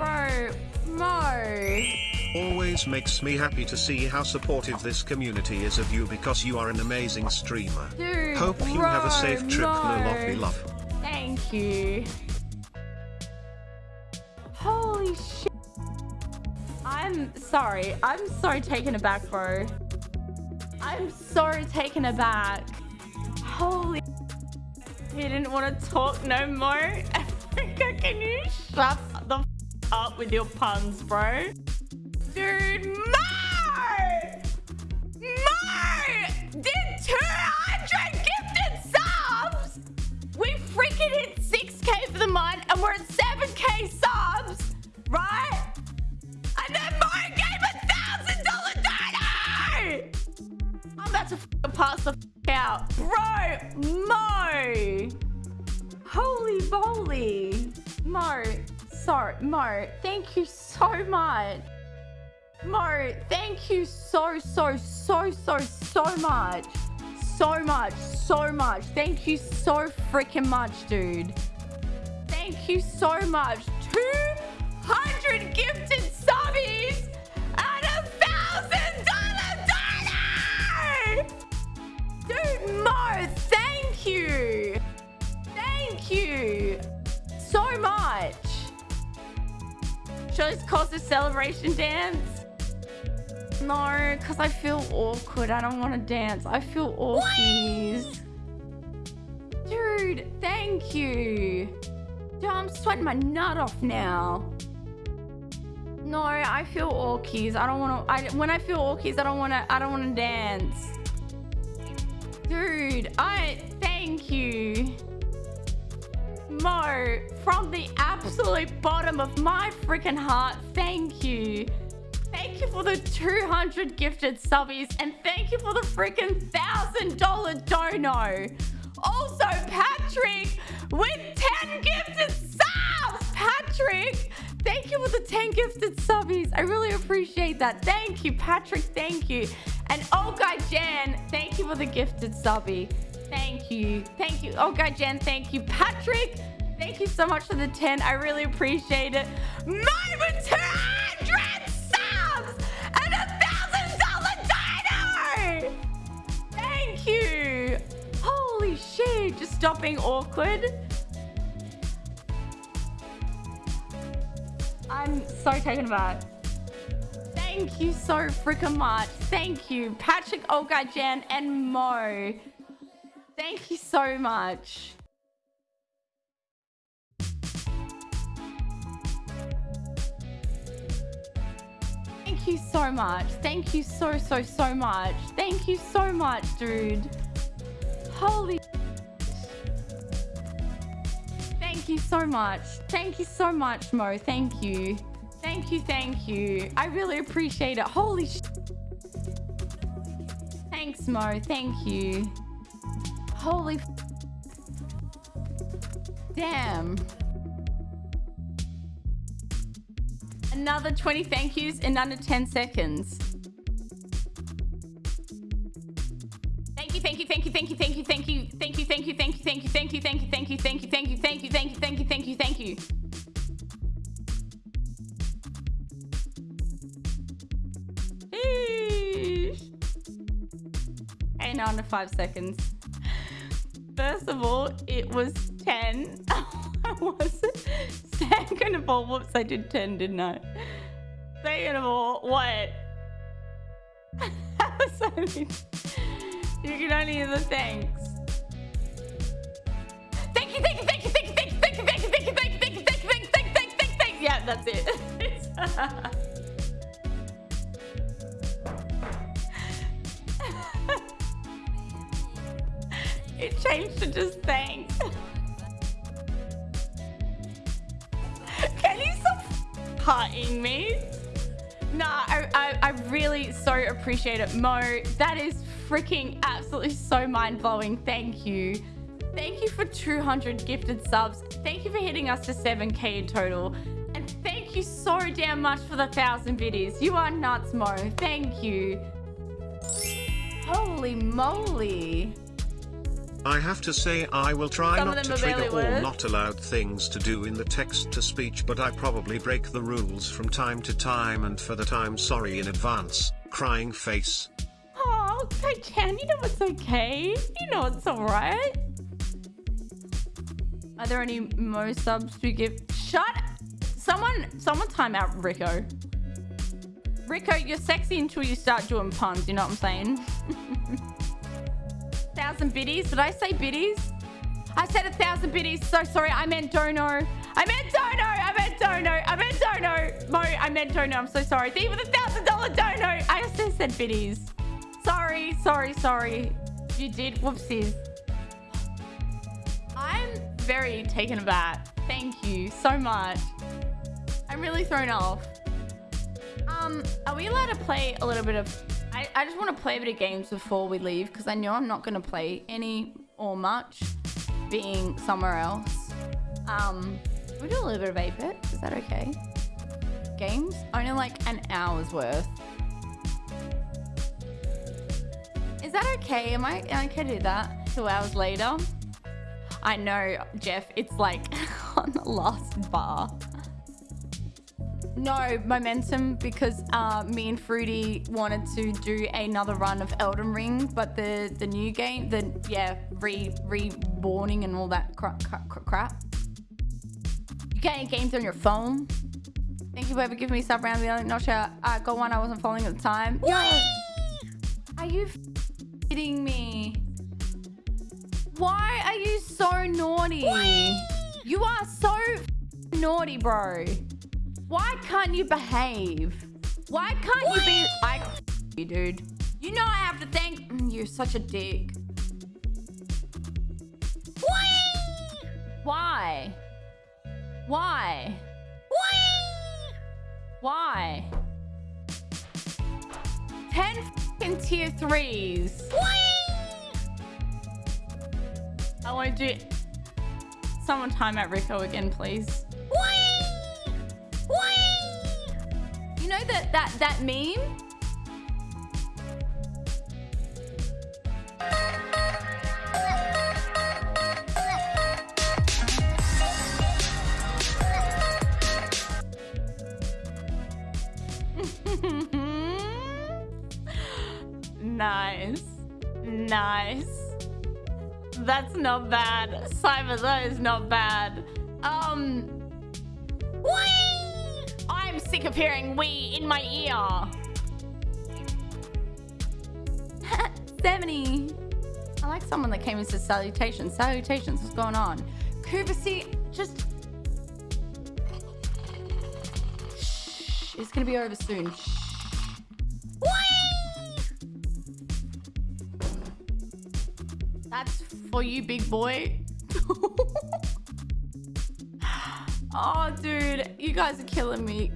Bro, Mo. Always makes me happy to see how supportive this community is of you because you are an amazing streamer. Dude, Hope bro, you have a safe trip. Mo. No love. Thank you. Holy shit. I'm sorry. I'm so taken aback, bro. I'm so taken aback. Holy. He didn't want to talk no more. Africa, can you shut up with your puns, bro? Dude, Mo! Mo! Did 200 gifted subs! We freaking hit 6k for the month and we're at 7k subs, right? And then Mo gave a thousand dollar donor! I'm about to pass the out. Bro, Mo! Holy moly. Mo, sorry, Mo, thank you so much. Mo, thank you so, so, so, so, so much. So much, so much. Thank you so freaking much, dude. Thank you so much. 200 Should I just cause a celebration dance? No, because I feel awkward. I don't want to dance. I feel awkies. Dude, thank you. Dude, I'm sweating my nut off now. No, I feel orkies. I don't want to. I when I feel orkies, I don't want to. I don't want to dance. Dude, I thank you. Mo, from the absolute bottom of my freaking heart, thank you. Thank you for the 200 gifted subbies and thank you for the freaking thousand dollar dono. Also, Patrick with 10 gifted subs. Patrick, thank you for the 10 gifted subbies. I really appreciate that. Thank you, Patrick. Thank you. And guy Jan, thank you for the gifted subby. Thank you. Thank you. Oh, guy Jan, thank you. Patrick, thank you so much for the 10. I really appreciate it. Moment 200 subs and a thousand dollar dino. Thank you. Holy shit. Just stop being awkward. I'm so taken aback. Thank you so freaking much. Thank you, Patrick, oh, Olga, Jan, and Mo. Thank you so much. Thank you so much. Thank you so, so, so much. Thank you so much, dude. Holy. Thank you so much. Thank you so much, Mo. Thank you. Thank you, thank you. I really appreciate it. Holy sh Thanks, Mo. Thank you. Holy f Damn. Another 20 thank yous in under 10 seconds. Thank you, thank you, thank you, thank you, thank you, thank you, thank you, thank you, thank you, thank you, thank you, thank you, thank you, thank you, thank you, thank you, thank you, thank you, thank you, thank you. Okay, now under five seconds. First of all, it was 10. I wasn't. Second of all, whoops, I did 10, didn't I? Second of all, what? You can only hear the thanks. Thank you, thank you, thank you, thank you, thank you, thank you, thank you, thank you, thank you, thank you, thank you, thank you, thank you, thank you, thank you. Yeah, that's it. It changed to just thanks. Can you stop hearting me? Nah, I, I, I really so appreciate it. Mo, that is freaking absolutely so mind-blowing. Thank you. Thank you for 200 gifted subs. Thank you for hitting us to 7k in total. And thank you so damn much for the 1,000 biddies. You are nuts, Mo. Thank you. Holy moly. I have to say I will try Some not to trigger all not allowed things to do in the text to speech but I probably break the rules from time to time and for that I'm sorry in advance, crying face. Oh, okay, Chan, you know it's okay. You know it's alright. Are there any mo subs to give? Shut Someone, someone time out Rico. Rico, you're sexy until you start doing puns, you know what I'm saying? thousand biddies. Did I say biddies? I said a thousand biddies. So sorry. I meant dono. I meant dono. I meant dono. I meant dono. Mo, I meant dono. I'm so sorry. With a thousand dollar dono. I also said biddies. Sorry. Sorry. Sorry. You did. Whoopsies. I'm very taken aback. Thank you so much. I'm really thrown off. Um, are we allowed to play a little bit of... I, I just want to play a bit of games before we leave because I know I'm not going to play any or much being somewhere else. Um, we do a little bit of 8-bit. Is that okay? Games? Only like an hour's worth. Is that okay? Am I, am I okay to do that? Two hours later? I know, Jeff. It's like on the last bar. No, momentum because uh, me and Fruity wanted to do another run of Elden Ring, but the the new game, the yeah, re reborning and all that cra cra cra crap. You getting games on your phone? Thank you for ever giving me sub round the other. Not sure. I got one I wasn't following at the time. Yo, are you kidding me? Why are you so naughty? You are so naughty, bro. Why can't you behave? Why can't you be... I... You, dude. You know I have to thank... Mm, You're such a dick. Why? Why? Why? Ten f***ing tier threes. I won't do... Someone time out Rico again, please. That that meme? nice. Nice. That's not bad. Cyber, that is not bad. Um, I'm sick of hearing we in my ear. 70. I like someone that came and said salutations. Salutations, what's going on? Kuvasi, just... Shh, it's gonna be over soon. Shh. That's for you, big boy. oh, dude, you guys are killing me.